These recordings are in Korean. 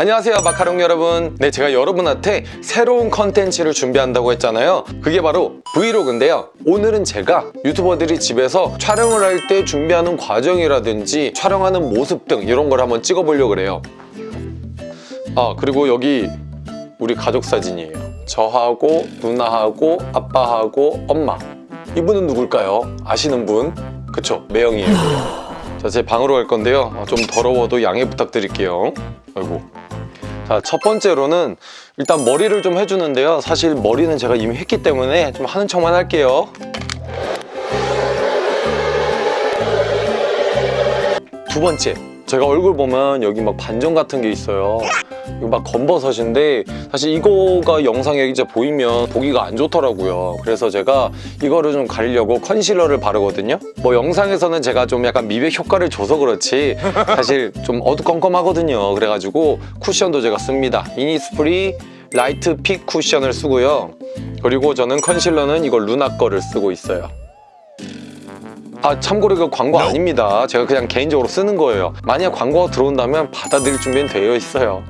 안녕하세요 마카롱 여러분. 네 제가 여러분한테 새로운 컨텐츠를 준비한다고 했잖아요. 그게 바로 브이로그인데요. 오늘은 제가 유튜버들이 집에서 촬영을 할 때 준비하는 과정이라든지 촬영하는 모습 등 이런 걸 한번 찍어보려고 그래요. 아 그리고 여기 우리 가족 사진이에요. 저하고 누나하고 아빠하고 엄마. 이분은 누굴까요? 아시는 분? 그쵸? 매형이에요. 자, 제 방으로 갈 건데요. 아, 좀 더러워도 양해 부탁드릴게요. 아이고 자, 첫 번째로는 일단 머리를 좀 해주는데요. 사실 머리는 제가 이미 했기 때문에 좀 하는 척만 할게요. 두 번째 제가 얼굴 보면 여기 막 반점 같은 게 있어요 이거 막 검버섯인데 사실 이거가 영상에 이제 보이면 보기가 안 좋더라고요. 그래서 제가 이거를 좀 가리려고 컨실러를 바르거든요. 뭐 영상에서는 제가 좀 약간 미백 효과를 줘서 그렇지 사실 좀 어두컴컴하거든요. 그래가지고 쿠션도 제가 씁니다. 이니스프리 Light Fit 쿠션을 쓰고요. 그리고 저는 컨실러는 이거 루나 거를 쓰고 있어요. 아 참고로 이거 광고 아닙니다. 제가 그냥 개인적으로 쓰는 거예요. 만약 광고가 들어온다면 받아들일 준비는 되어 있어요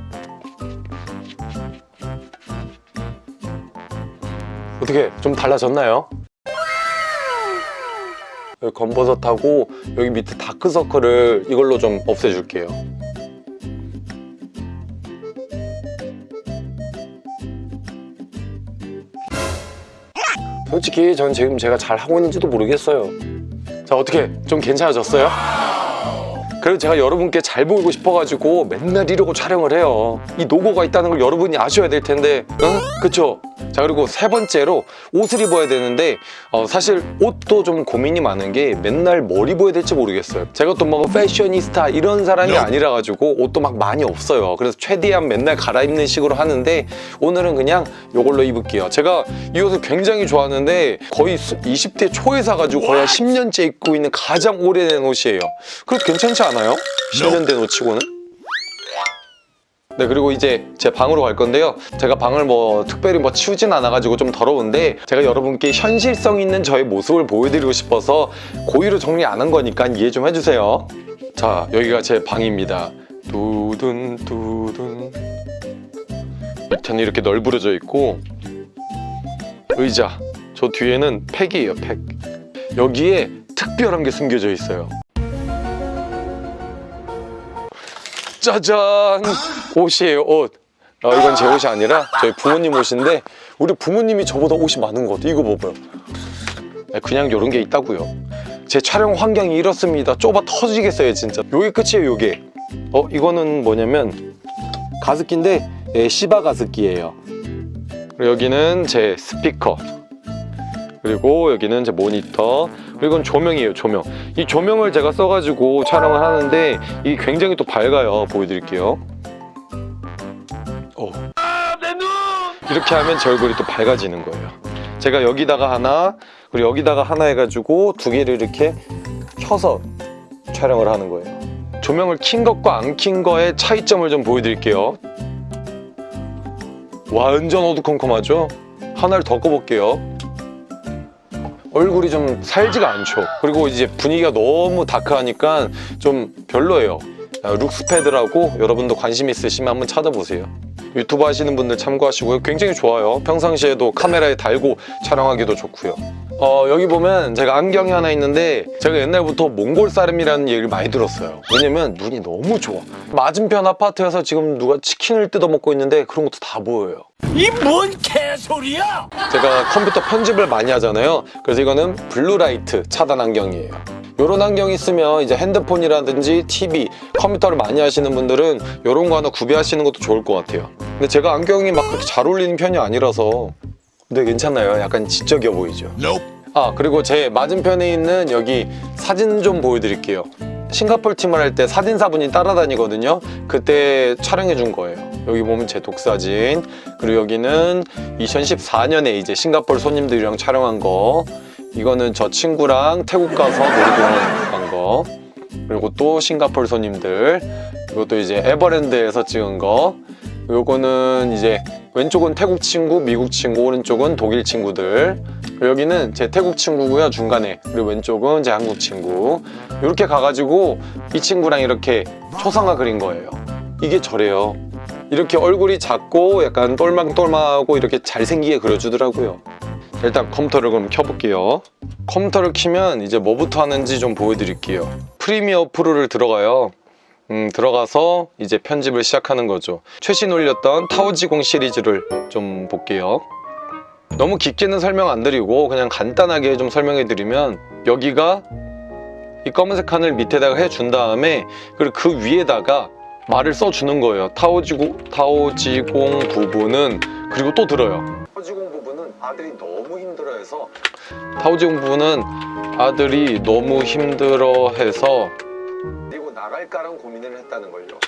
어떻게 좀 달라졌나요? 검버섯하고 여기 밑에 다크서클을 이걸로 좀 없애줄게요 솔직히 전 지금 제가 잘 하고 있는지도 모르겠어요 자 어떻게 좀 괜찮아졌어요? 그래도 제가 여러분께 잘 보이고 싶어가지고 맨날 이러고 촬영을 해요 이 노고가 있다는 걸 여러분이 아셔야 될 텐데 응? 그쵸? 자 그리고 세 번째로 옷을 입어야 되는데 어, 사실 옷도 좀 고민이 많은 게 맨날 뭘 입어야 될지 모르겠어요. 제가 또 뭐 패셔니스타 이런 사람이 아니라 가지고 옷도 막 많이 없어요. 그래서 최대한 맨날 갈아입는 식으로 하는데 오늘은 그냥 이걸로 입을게요. 제가 이 옷을 굉장히 좋아하는데 거의 20대 초에 사가지고 거의 한 10년째 입고 있는 가장 오래된 옷이에요. 그래도 괜찮지 않아요? 10년 된 옷치고는 네 그리고 이제 제 방으로 갈 건데요. 제가 방을 뭐 특별히 뭐 치우진 않아가지고 좀 더러운데 제가 여러분께 현실성 있는 저의 모습을 보여드리고 싶어서 고의로 정리 안 한 거니까 이해 좀 해주세요. 자 여기가 제 방입니다. 두둔 두둔. 밑에는 이렇게 널브러져 있고 의자 저 뒤에는 팩이에요 팩. 여기에 특별한 게 숨겨져 있어요 짜잔. 옷이에요 옷. 아, 이건 제 옷이 아니라 저희 부모님 옷인데 우리 부모님이 저보다 옷이 많은 것 같아요 이거 봐봐요. 네, 그냥 이런 게 있다고요. 제 촬영 환경이 이렇습니다. 좁아 터지겠어요 진짜. 요게 끝이에요 요게. 어 이거는 뭐냐면 가습기인데 예, 시바 가습기예요. 여기는 제 스피커. 그리고 여기는 제 모니터 이건 조명이에요 조명. 이 조명을 제가 써가지고 촬영을 하는데 이게 굉장히 또 밝아요. 보여드릴게요. 오. 이렇게 하면 제 얼굴이 또 밝아지는 거예요. 제가 여기다가 하나 그리고 여기다가 하나 해가지고 두 개를 이렇게 켜서 촬영을 하는 거예요. 조명을 킨 것과 안 킨 거의 차이점을 좀 보여드릴게요. 완전 어두컴컴하죠? 하나를 더 꺼볼게요 얼굴이 좀 살지가 않죠. 그리고 이제 분위기가 너무 다크하니까 좀 별로예요. 아, 룩스패드라고 여러분도 관심 있으시면 한번 찾아보세요. 유튜브 하시는 분들 참고하시고요. 굉장히 좋아요. 평상시에도 카메라에 달고 촬영하기도 좋고요. 어, 여기 보면 제가 안경이 하나 있는데 제가 옛날부터 몽골 사람이라는 얘기를 많이 들었어요. 왜냐면 눈이 너무 좋아. 맞은편 아파트에서 지금 누가 치킨을 뜯어 먹고 있는데 그런 것도 다 보여요 이 뭔 개소리야! 제가 컴퓨터 편집을 많이 하잖아요. 그래서 이거는 블루라이트 차단 안경이에요. 이런 안경 있으면 이제 핸드폰이라든지 TV, 컴퓨터를 많이 하시는 분들은 이런 거 하나 구비하시는 것도 좋을 것 같아요. 근데 제가 안경이 막 그렇게 잘 어울리는 편이 아니라서. 근데 괜찮아요? 약간 지적이어 보이죠? 아 그리고 제 맞은편에 있는 여기 사진 좀 보여드릴게요. 싱가폴 팀을 할 때 사진사분이 따라다니거든요. 그때 촬영해 준 거예요 여기 보면 제 독사진. 그리고 여기는 2014년에 이제 싱가폴 손님들이랑 촬영한 거. 이거는 저 친구랑 태국 가서 놀이동원 간 거. 그리고 또 싱가폴 손님들. 이것도 이제 에버랜드에서 찍은 거. 요거는 이제 왼쪽은 태국 친구, 미국 친구, 오른쪽은 독일 친구들. 여기는 제 태국 친구고요 중간에. 그리고 왼쪽은 제 한국 친구. 이렇게 가가지고 이 친구랑 이렇게 초상화 그린 거예요. 이게 저래요 이렇게 얼굴이 작고 약간 똘망똘망하고 이렇게 잘생기게 그려주더라고요. 일단 컴퓨터를 그럼 켜볼게요. 컴퓨터를 키면 이제 뭐부터 하는지 좀 보여드릴게요. 프리미어 프로를 들어가요. 음, 들어가서 이제 편집을 시작하는 거죠. 최신 올렸던 타오지공 시리즈를 좀 볼게요. 너무 깊게는 설명 안 드리고 그냥 간단하게 좀 설명해 드리면 여기가 이 검은색 칸을 밑에다가 해준 다음에 그리고 그 위에다가 말을 써주는 거예요. 타오지공, 타오지공 부분은 그리고 또 들어요. 타오지공 부분은 아들이 너무 힘들어해서 타오지공 부분은 아들이 너무 힘들어해서 데리고 나갈까란 고민을 했다는 걸요.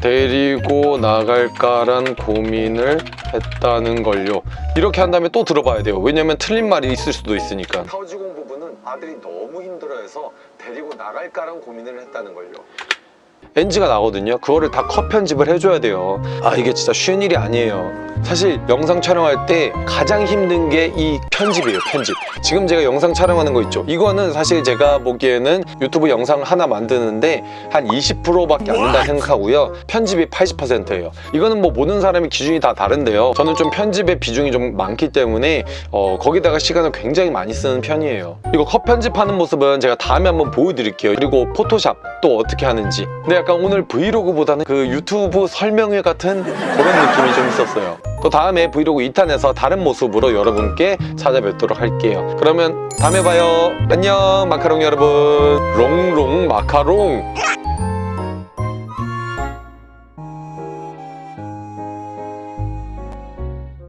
데리고 나갈까란 고민을 했다는 걸요. 이렇게 한 다음에 또 들어봐야 돼요. 왜냐면 틀린 말이 있을 수도 있으니까. 타오지공 부분은 아들이 너무 힘들어해서 데리고 나갈까란 고민을 했다는 걸요 NG가 나거든요. 그거를 다 컷 편집을 해줘야 돼요. 아 이게 진짜 쉬운 일이 아니에요. 사실 영상 촬영할 때 가장 힘든 게 이 편집이에요 편집. 지금 제가 영상 촬영하는 거 있죠? 이거는 사실 제가 보기에는 유튜브 영상 하나 만드는데 한 20%밖에 안 된다 생각하고요. 편집이 80%예요. 이거는 뭐 모든 사람의 기준이 다 다른데요. 저는 좀 편집의 비중이 좀 많기 때문에 어, 거기다가 시간을 굉장히 많이 쓰는 편이에요. 이거 컷 편집하는 모습은 제가 다음에 한번 보여드릴게요. 그리고 포토샵 또 어떻게 하는지 근데 약간 오늘 브이로그보다는 그 유튜브 설명회 같은 그런 느낌이 좀 있었어요. 또 다음에 브이로그 2탄에서 다른 모습으로 여러분께 찾아뵙도록 할게요. 그러면 다음에 봐요. 안녕 마카롱 여러분. 롱롱 마카롱